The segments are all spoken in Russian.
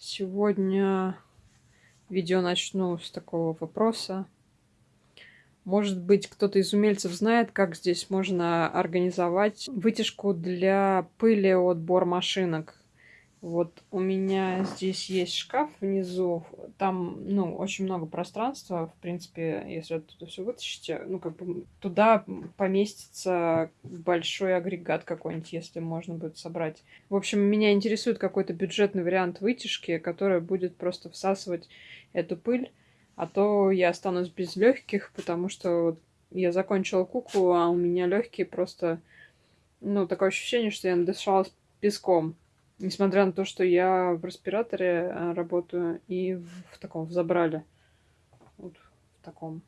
Сегодня видео начну с такого вопроса. Может быть, кто-то из умельцев знает, как здесь можно организовать вытяжку для пыли от бормашинок. Вот у меня здесь есть шкаф внизу, там, ну, очень много пространства, в принципе, если оттуда все вытащите, ну, как бы туда поместится большой агрегат какой-нибудь, если можно будет собрать. В общем, меня интересует какой-то бюджетный вариант вытяжки, который будет просто всасывать эту пыль, а то я останусь без легких, потому что я закончила куклу, а у меня легкие просто, ну, такое ощущение, что я надышалась песком. Несмотря на то, что я в респираторе э, работаю и в таком, в забрале. Вот в таком.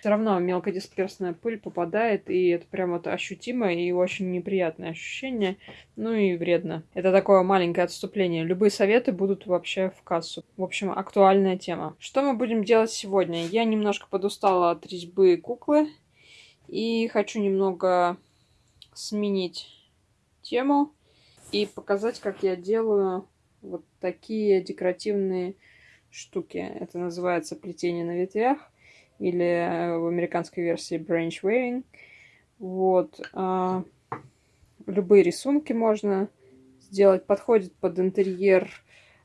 Все равно мелкодисперсная пыль попадает, и это прям вот ощутимо и очень неприятное ощущение, ну и вредно. Это такое маленькое отступление. Любые советы будут вообще в кассу. В общем, актуальная тема. Что мы будем делать сегодня? Я немножко подустала от резьбы куклы и хочу немного сменить тему и показать, как я делаю вот такие декоративные штуки. Это называется плетение на ветвях или э, в американской версии branch weaving. Вот. А, любые рисунки можно сделать. Подходит под интерьер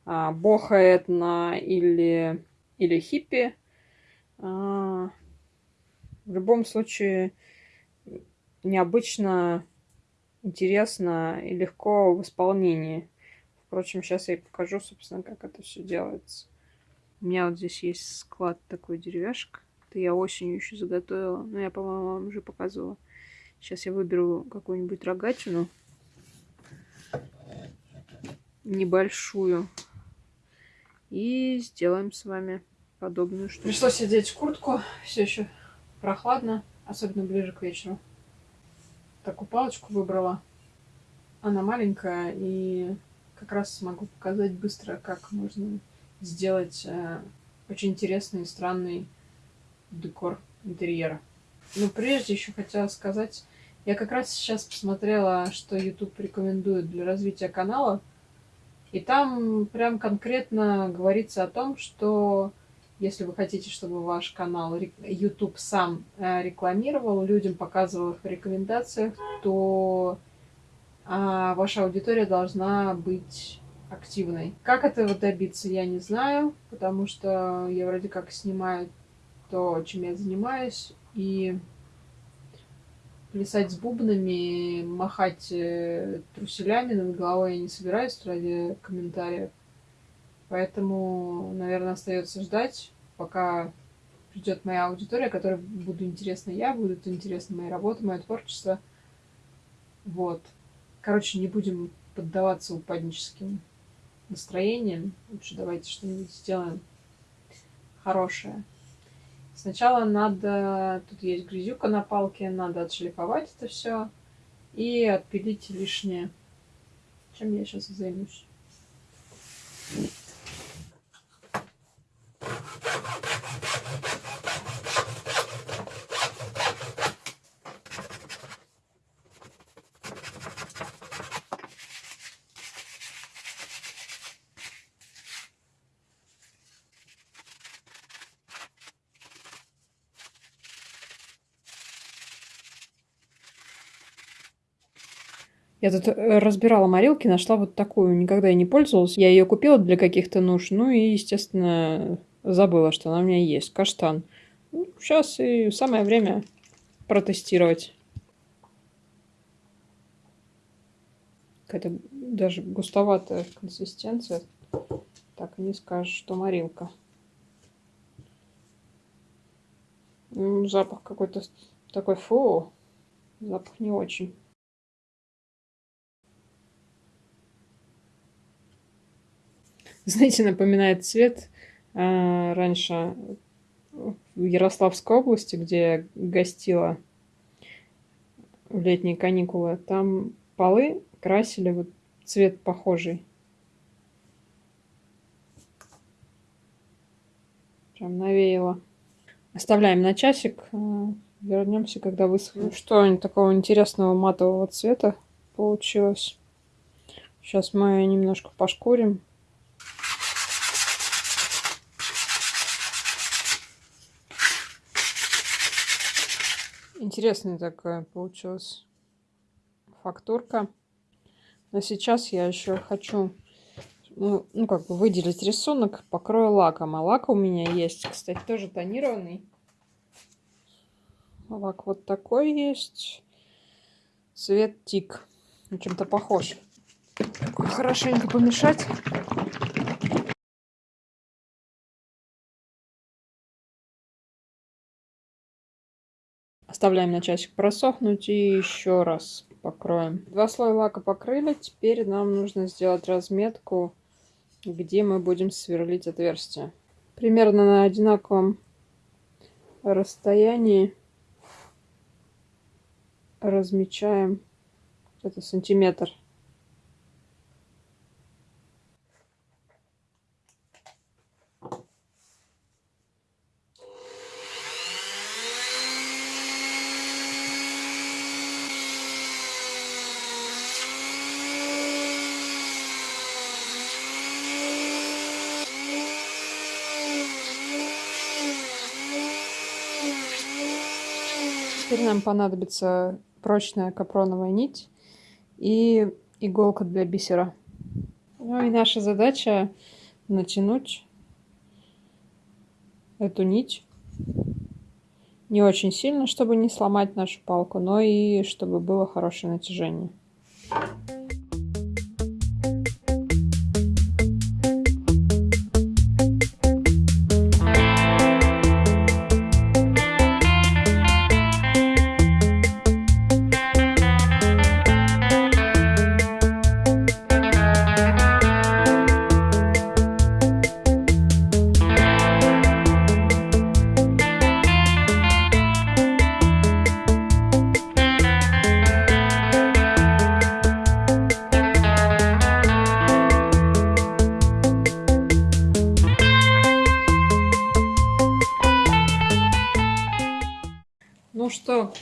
а, боха этно или, или хиппи. А, в любом случае необычно интересно и легко в исполнении. Впрочем, сейчас я покажу, собственно, как это все делается. У меня вот здесь есть склад такой деревяшек. Это я осенью еще заготовила. Но я, по-моему, вам уже показывала. Сейчас я выберу какую-нибудь рогатину. Небольшую. И сделаем с вами подобную штуку. Пришлось одеть куртку. Все еще прохладно. Особенно ближе к вечеру такую палочку выбрала. Она маленькая, и как раз смогу показать быстро, как можно сделать э, очень интересный и странный декор интерьера. Но прежде еще хотела сказать, я как раз сейчас посмотрела, что YouTube рекомендует для развития канала, и там прям конкретно говорится о том, что если вы хотите, чтобы ваш канал YouTube сам э, рекламировал, людям показывал их в рекомендациях, то а, ваша аудитория должна быть активной. Как этого добиться, я не знаю, потому что я вроде как снимаю то, чем я занимаюсь, и плясать с бубнами, махать э, труселями над головой я не собираюсь ради комментариев. Поэтому, наверное, остается ждать, пока придет моя аудитория, которой буду интересна я, будут интересны мои работы, мое творчество. Вот. Короче, не будем поддаваться упадническим настроениям. Лучше давайте что-нибудь сделаем хорошее. Сначала надо... Тут есть грязюка на палке, надо отшлифовать это все и отпилить лишнее. Чем я сейчас займусь. Я тут э, разбирала морилки, нашла вот такую, никогда я не пользовалась. Я ее купила для каких-то нужд, ну и, естественно, забыла, что она у меня есть. Каштан. Ну, сейчас и самое время протестировать. Какая-то даже густоватая консистенция. Так не скажешь, что морилка. Ну, запах какой-то такой фу. Запах не очень. знаете, напоминает цвет а, раньше в Ярославской области, где я гостила в летние каникулы. Там полы красили вот цвет похожий. Прям навеяло. Оставляем на часик. А, вернемся, когда высохнет. Что такого интересного матового цвета получилось. Сейчас мы немножко пошкурим. Интересная такая получилась фактурка. Но сейчас я еще хочу, ну, ну, как бы выделить рисунок, покрою лаком. А лак у меня есть, кстати, тоже тонированный. Лак вот такой есть. Цвет тик. Чем-то похож. Хорошенько помешать. Оставляем на часик просохнуть и еще раз покроем. Два слоя лака покрыли. Теперь нам нужно сделать разметку, где мы будем сверлить отверстие. Примерно на одинаковом расстоянии размечаем это сантиметр. Теперь нам понадобится прочная капроновая нить и иголка для бисера. Ну и наша задача натянуть эту нить не очень сильно, чтобы не сломать нашу палку, но и чтобы было хорошее натяжение.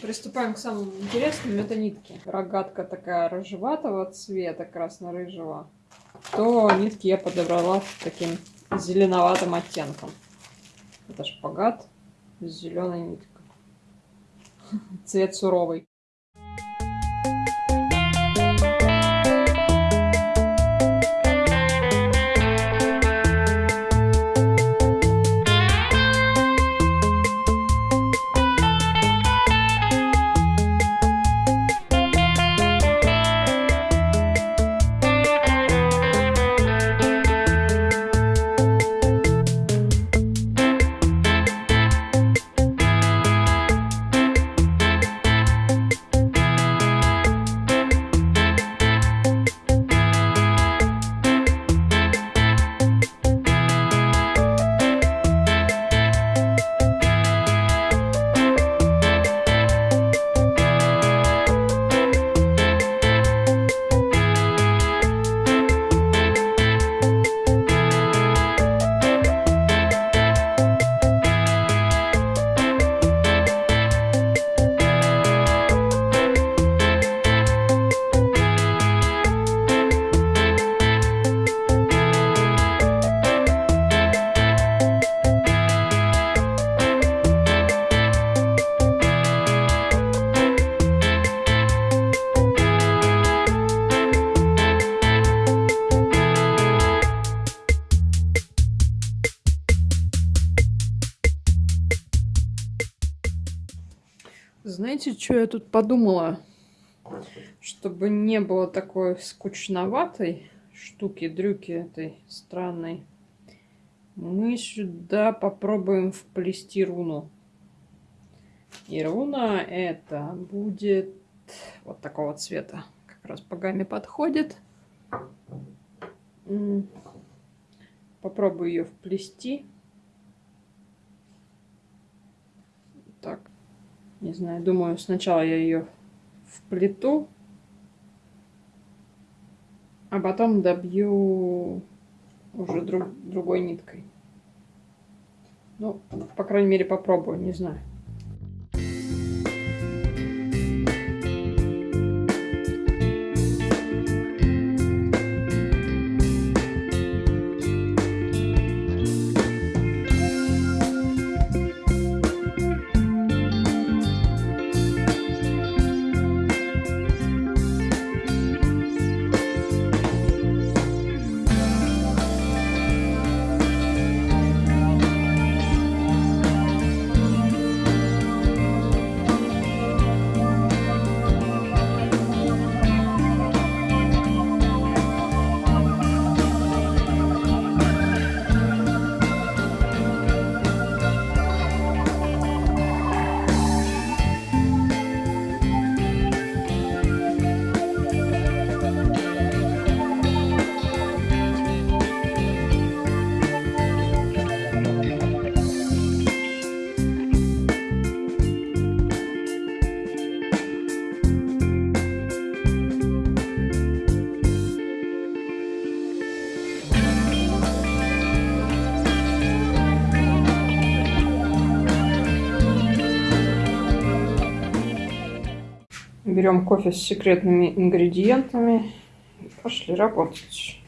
Приступаем к самому интересному. Это нитки. Рогатка такая рыжеватого цвета, красно-рыжего. То нитки я подобрала таким зеленоватым оттенком. Это шпагат с зеленой ниткой. Цвет суровый. Знаете, что я тут подумала? Чтобы не было такой скучноватой штуки-дрюки этой странной, мы сюда попробуем вплести руну. И руна это будет вот такого цвета. Как раз по гамме подходит. Попробую ее вплести. Так. Не знаю, думаю, сначала я ее вплету, а потом добью уже друг, другой ниткой. Ну, по крайней мере, попробую, не знаю. Берем кофе с секретными ингредиентами и пошли работать.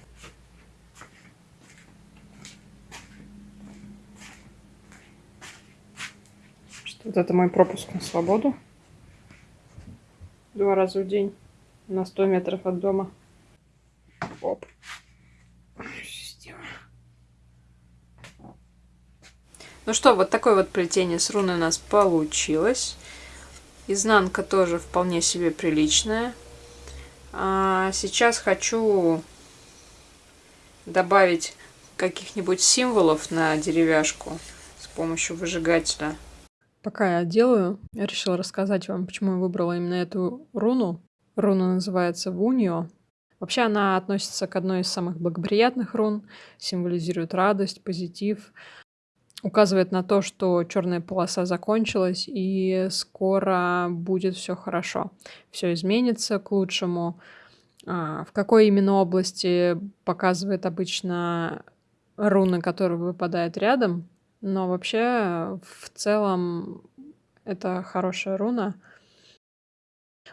Вот это мой пропуск на свободу. Два раза в день на 100 метров от дома. Оп. Ну что, вот такое вот плетение с руной у нас получилось. Изнанка тоже вполне себе приличная. А сейчас хочу добавить каких-нибудь символов на деревяшку с помощью выжигателя. Пока я делаю, я решила рассказать вам, почему я выбрала именно эту руну. Руна называется Вуньо. Вообще она относится к одной из самых благоприятных рун, символизирует радость, позитив, указывает на то, что черная полоса закончилась и скоро будет все хорошо, все изменится к лучшему. А, в какой именно области показывает обычно руна, которая выпадает рядом, но вообще, в целом, это хорошая руна.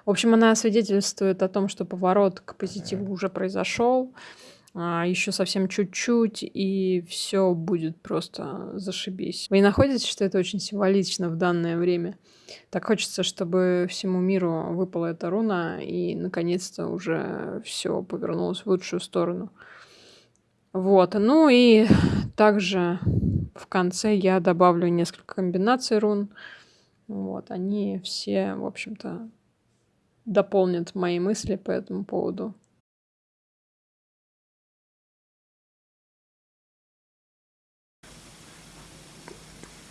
В общем, она свидетельствует о том, что поворот к позитиву уже произошел. А, еще совсем чуть-чуть, и все будет просто зашибись. Вы не находите, что это очень символично в данное время? Так хочется, чтобы всему миру выпала эта руна, и наконец-то уже все повернулось в лучшую сторону. Вот, ну и также в конце я добавлю несколько комбинаций рун. Вот, они все, в общем-то, дополнят мои мысли по этому поводу.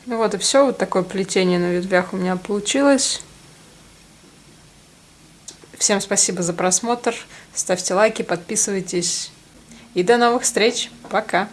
Ну вот и все, вот такое плетение на ветвях у меня получилось. Всем спасибо за просмотр, ставьте лайки, подписывайтесь и до новых встреч, пока!